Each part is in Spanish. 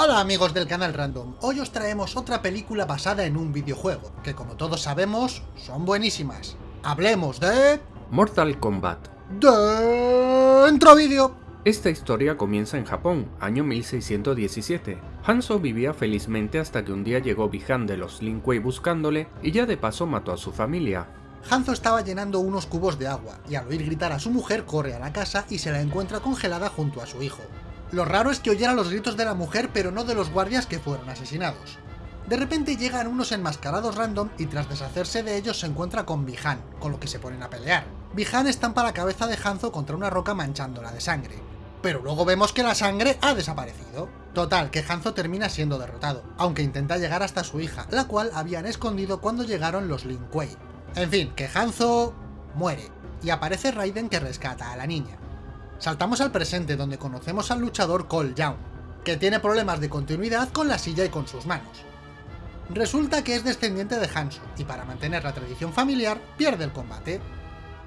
Hola amigos del canal Random, hoy os traemos otra película basada en un videojuego, que como todos sabemos, son buenísimas. Hablemos de... Mortal Kombat. Dentro vídeo. Esta historia comienza en Japón, año 1617. Hanzo vivía felizmente hasta que un día llegó Bihan de los Lin Kuei buscándole y ya de paso mató a su familia. Hanzo estaba llenando unos cubos de agua, y al oír gritar a su mujer corre a la casa y se la encuentra congelada junto a su hijo. Lo raro es que oyera los gritos de la mujer pero no de los guardias que fueron asesinados. De repente llegan unos enmascarados random y tras deshacerse de ellos se encuentra con Bihan, con lo que se ponen a pelear. Bihan estampa la cabeza de Hanzo contra una roca manchándola de sangre. Pero luego vemos que la sangre ha desaparecido. Total, que Hanzo termina siendo derrotado, aunque intenta llegar hasta su hija, la cual habían escondido cuando llegaron los Lin Kuei. En fin, que Hanzo muere, y aparece Raiden que rescata a la niña. Saltamos al presente donde conocemos al luchador Cole Young, que tiene problemas de continuidad con la silla y con sus manos. Resulta que es descendiente de Hanzo, y para mantener la tradición familiar, pierde el combate.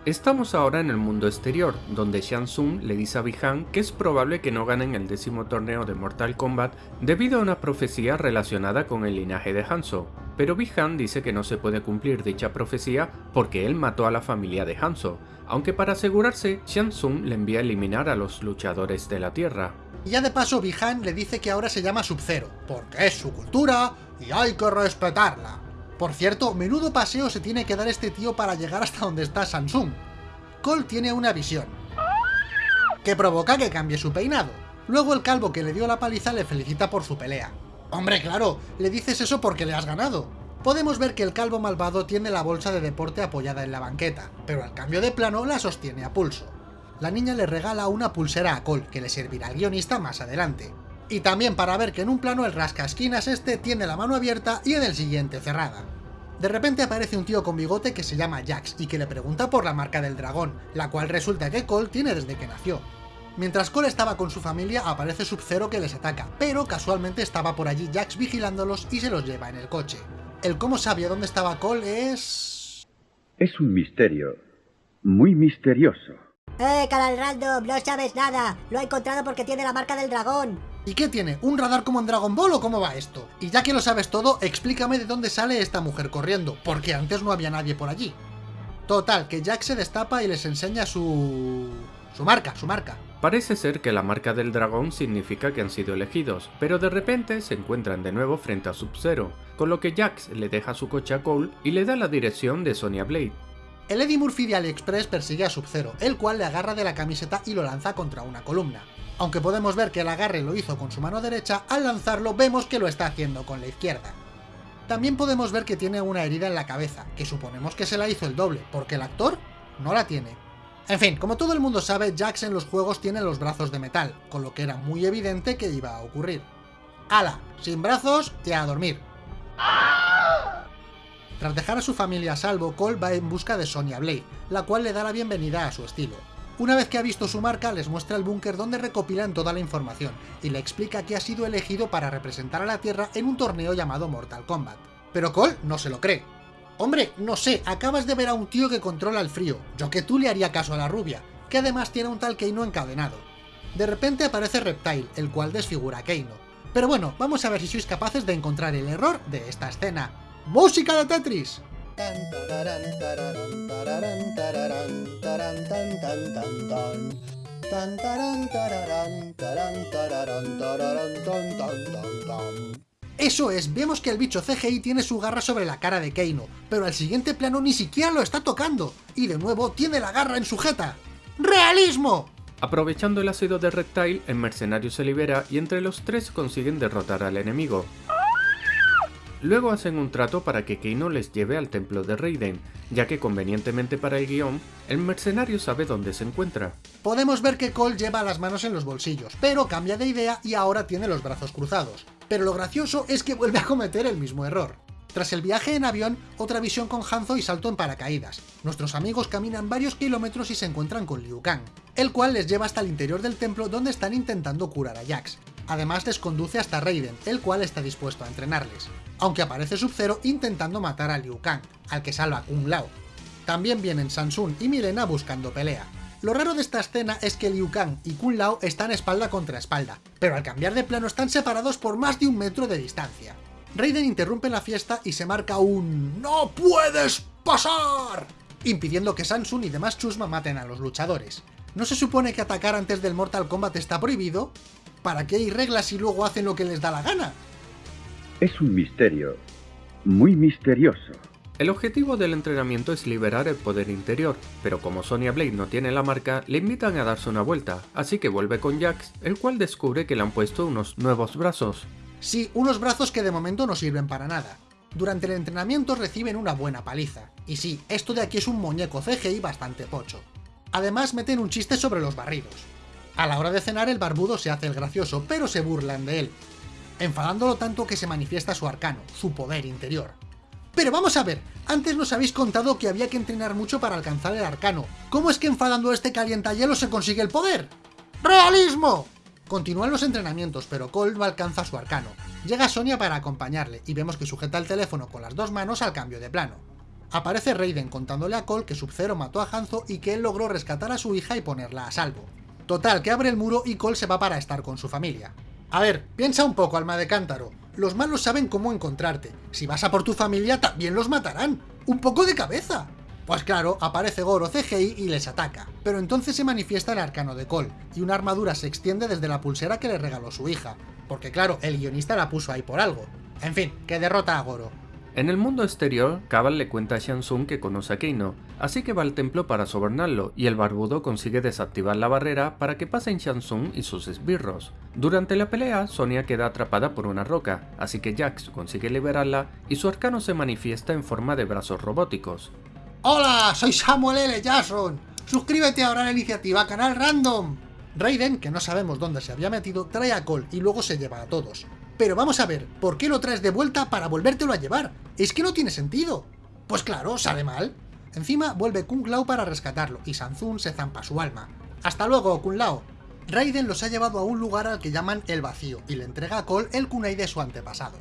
Estamos ahora en el mundo exterior, donde Shang Tsung le dice a Bihan que es probable que no ganen el décimo torneo de Mortal Kombat debido a una profecía relacionada con el linaje de Hanzo, pero Bihan dice que no se puede cumplir dicha profecía porque él mató a la familia de Hanzo, aunque para asegurarse, Shang Tsung le envía a eliminar a los luchadores de la Tierra. Y ya de paso Bihan le dice que ahora se llama Sub-Zero, porque es su cultura y hay que respetarla. Por cierto, menudo paseo se tiene que dar este tío para llegar hasta donde está Samsung. Cole tiene una visión, que provoca que cambie su peinado. Luego el calvo que le dio la paliza le felicita por su pelea. Hombre, claro, le dices eso porque le has ganado. Podemos ver que el calvo malvado tiene la bolsa de deporte apoyada en la banqueta, pero al cambio de plano la sostiene a pulso. La niña le regala una pulsera a Cole, que le servirá al guionista más adelante. Y también para ver que en un plano el rascasquinas este tiene la mano abierta y en el siguiente cerrada. De repente aparece un tío con bigote que se llama Jax y que le pregunta por la marca del dragón, la cual resulta que Cole tiene desde que nació. Mientras Cole estaba con su familia, aparece Sub-Zero que les ataca, pero casualmente estaba por allí Jax vigilándolos y se los lleva en el coche. El cómo sabía dónde estaba Cole es... Es un misterio. Muy misterioso. ¡Eh, canal random! No sabes nada. Lo ha encontrado porque tiene la marca del dragón. ¿Y qué tiene? ¿Un radar como en Dragon Ball o cómo va esto? Y ya que lo sabes todo, explícame de dónde sale esta mujer corriendo, porque antes no había nadie por allí. Total, que Jack se destapa y les enseña su... su marca, su marca. Parece ser que la marca del dragón significa que han sido elegidos, pero de repente se encuentran de nuevo frente a Sub-Zero, con lo que Jax le deja su coche a Cole y le da la dirección de Sonya Blade. El Eddie Murphy de AliExpress persigue a Sub-Zero, el cual le agarra de la camiseta y lo lanza contra una columna. Aunque podemos ver que el agarre lo hizo con su mano derecha, al lanzarlo vemos que lo está haciendo con la izquierda. También podemos ver que tiene una herida en la cabeza, que suponemos que se la hizo el doble, porque el actor no la tiene. En fin, como todo el mundo sabe, Jax en los juegos tiene los brazos de metal, con lo que era muy evidente que iba a ocurrir. ¡Hala! Sin brazos y a dormir. Tras dejar a su familia a salvo, Cole va en busca de Sonya Blade, la cual le da la bienvenida a su estilo. Una vez que ha visto su marca, les muestra el búnker donde recopilan toda la información, y le explica que ha sido elegido para representar a la Tierra en un torneo llamado Mortal Kombat. Pero Cole no se lo cree. Hombre, no sé, acabas de ver a un tío que controla el frío, yo que tú le haría caso a la rubia, que además tiene un tal Keino encadenado. De repente aparece Reptile, el cual desfigura a Keino. Pero bueno, vamos a ver si sois capaces de encontrar el error de esta escena. ¡Música de Tetris! Eso es, vemos que el bicho CGI tiene su garra sobre la cara de Keino, pero al siguiente plano ni siquiera lo está tocando, y de nuevo tiene la garra en su jeta. ¡Realismo! Aprovechando el ácido de Reptile, el mercenario se libera y entre los tres consiguen derrotar al enemigo. Luego hacen un trato para que Keino les lleve al templo de Raiden, ya que convenientemente para el guion, el mercenario sabe dónde se encuentra. Podemos ver que Cole lleva las manos en los bolsillos, pero cambia de idea y ahora tiene los brazos cruzados. Pero lo gracioso es que vuelve a cometer el mismo error. Tras el viaje en avión, otra visión con Hanzo y salto en paracaídas. Nuestros amigos caminan varios kilómetros y se encuentran con Liu Kang, el cual les lleva hasta el interior del templo donde están intentando curar a Jax. Además les conduce hasta Raiden, el cual está dispuesto a entrenarles. Aunque aparece Sub-Zero intentando matar a Liu Kang, al que salva Kung Lao. También vienen Samsung y Milena buscando pelea. Lo raro de esta escena es que Liu Kang y Kun Lao están espalda contra espalda, pero al cambiar de plano están separados por más de un metro de distancia. Raiden interrumpe la fiesta y se marca un ¡No puedes pasar! impidiendo que Samsung y demás chusma maten a los luchadores. ¿No se supone que atacar antes del Mortal Kombat está prohibido? ¿Para qué hay reglas y luego hacen lo que les da la gana? Es un misterio. Muy misterioso. El objetivo del entrenamiento es liberar el poder interior, pero como Sonya Blade no tiene la marca, le invitan a darse una vuelta, así que vuelve con Jax, el cual descubre que le han puesto unos nuevos brazos. Sí, unos brazos que de momento no sirven para nada. Durante el entrenamiento reciben una buena paliza. Y sí, esto de aquí es un muñeco CGI bastante pocho. Además meten un chiste sobre los barridos. A la hora de cenar el barbudo se hace el gracioso, pero se burlan de él, enfadándolo tanto que se manifiesta su arcano, su poder interior. Pero vamos a ver, antes nos habéis contado que había que entrenar mucho para alcanzar el arcano. ¿Cómo es que enfadando a este calientahielo se consigue el poder? ¡Realismo! Continúan los entrenamientos, pero Cole no alcanza su arcano. Llega Sonia para acompañarle, y vemos que sujeta el teléfono con las dos manos al cambio de plano. Aparece Raiden contándole a Cole que Sub-Zero mató a Hanzo y que él logró rescatar a su hija y ponerla a salvo. Total, que abre el muro y Cole se va para estar con su familia. A ver, piensa un poco, alma de cántaro. Los malos saben cómo encontrarte. Si vas a por tu familia, también los matarán. ¡Un poco de cabeza! Pues claro, aparece Goro CGI y les ataca. Pero entonces se manifiesta el arcano de Cole, y una armadura se extiende desde la pulsera que le regaló su hija. Porque claro, el guionista la puso ahí por algo. En fin, que derrota a Goro. En el mundo exterior, Cabal le cuenta a Shansung que conoce a Keino, así que va al templo para sobornarlo, y el barbudo consigue desactivar la barrera para que pasen Shansung y sus esbirros. Durante la pelea, Sonia queda atrapada por una roca, así que Jax consigue liberarla y su arcano se manifiesta en forma de brazos robóticos. ¡Hola! Soy Samuel L. Jackson. Suscríbete ahora a la iniciativa Canal Random. Raiden, que no sabemos dónde se había metido, trae a Cole y luego se lleva a todos. Pero vamos a ver, ¿por qué lo traes de vuelta para volvértelo a llevar? Es que no tiene sentido. Pues claro, sale mal. Encima vuelve Kung Lao para rescatarlo, y Sanzun se zampa su alma. ¡Hasta luego, Kung Lao! Raiden los ha llevado a un lugar al que llaman El Vacío, y le entrega a Cole el kunai de su antepasado.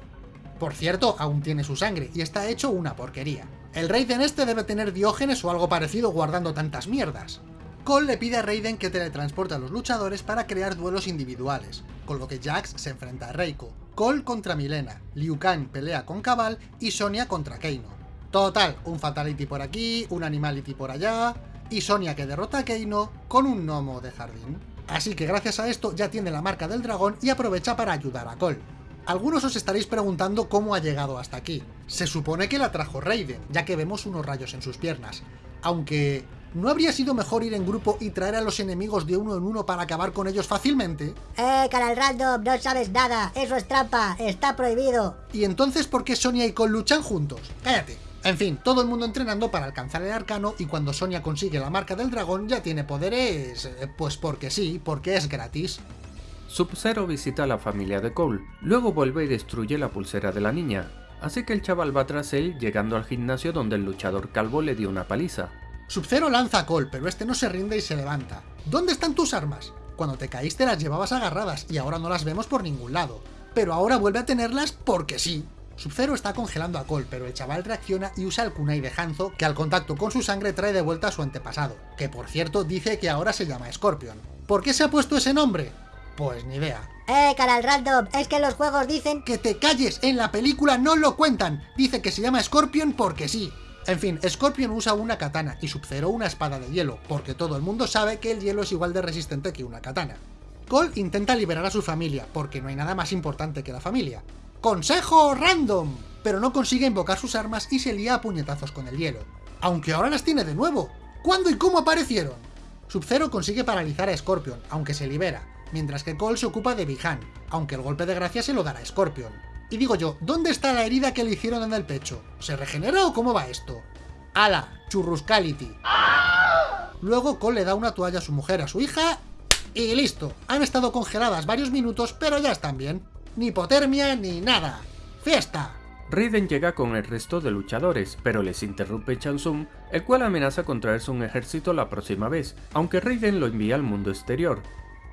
Por cierto, aún tiene su sangre, y está hecho una porquería. El Raiden este debe tener diógenes o algo parecido guardando tantas mierdas. Cole le pide a Raiden que teletransporte a los luchadores para crear duelos individuales, con lo que Jax se enfrenta a Reiko, Cole contra Milena, Liu Kang pelea con Cabal y Sonia contra Keino. Total, un Fatality por aquí, un Animality por allá, y Sonia que derrota a Keino con un gnomo de jardín. Así que gracias a esto ya tiene la marca del dragón y aprovecha para ayudar a Cole. Algunos os estaréis preguntando cómo ha llegado hasta aquí. Se supone que la trajo Raiden, ya que vemos unos rayos en sus piernas. Aunque ¿No habría sido mejor ir en grupo y traer a los enemigos de uno en uno para acabar con ellos fácilmente? Eh, canal random, no sabes nada, eso es trampa, está prohibido. ¿Y entonces por qué Sonia y Cole luchan juntos? Cállate. En fin, todo el mundo entrenando para alcanzar el arcano y cuando Sonia consigue la marca del dragón ya tiene poderes... Eh, pues porque sí, porque es gratis. Sub-Zero visita a la familia de Cole, luego vuelve y destruye la pulsera de la niña, así que el chaval va tras él llegando al gimnasio donde el luchador calvo le dio una paliza. Sub-Zero lanza a Cole, pero este no se rinde y se levanta. ¿Dónde están tus armas? Cuando te caíste las llevabas agarradas y ahora no las vemos por ningún lado. Pero ahora vuelve a tenerlas porque sí. Sub-Zero está congelando a Cole, pero el chaval reacciona y usa el kunai de Hanzo, que al contacto con su sangre trae de vuelta a su antepasado, que por cierto dice que ahora se llama Scorpion. ¿Por qué se ha puesto ese nombre? Pues ni idea. Eh, canal random, es que los juegos dicen... ¡Que te calles! En la película no lo cuentan. Dice que se llama Scorpion porque sí. En fin, Scorpion usa una katana y Sub-Zero una espada de hielo, porque todo el mundo sabe que el hielo es igual de resistente que una katana. Cole intenta liberar a su familia, porque no hay nada más importante que la familia. ¡Consejo random! Pero no consigue invocar sus armas y se lía a puñetazos con el hielo. Aunque ahora las tiene de nuevo. ¿Cuándo y cómo aparecieron? Sub-Zero consigue paralizar a Scorpion, aunque se libera, mientras que Cole se ocupa de Bihan, aunque el golpe de gracia se lo dará Scorpion. Y digo yo, ¿dónde está la herida que le hicieron en el pecho? ¿Se regenera o cómo va esto? ¡Hala! ¡Churruscality! Luego Cole le da una toalla a su mujer, a su hija... Y listo. Han estado congeladas varios minutos, pero ya están bien. Ni hipotermia ni nada. ¡Fiesta! Raiden llega con el resto de luchadores, pero les interrumpe Chansung, el cual amenaza con traerse un ejército la próxima vez, aunque Raiden lo envía al mundo exterior.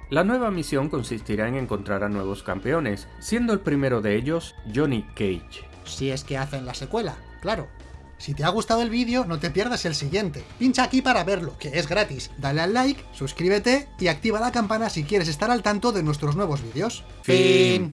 La nueva misión consistirá en encontrar a nuevos campeones, siendo el primero de ellos Johnny Cage. Si es que hacen la secuela, claro. Si te ha gustado el vídeo, no te pierdas el siguiente. Pincha aquí para verlo, que es gratis. Dale al like, suscríbete y activa la campana si quieres estar al tanto de nuestros nuevos vídeos. Fin.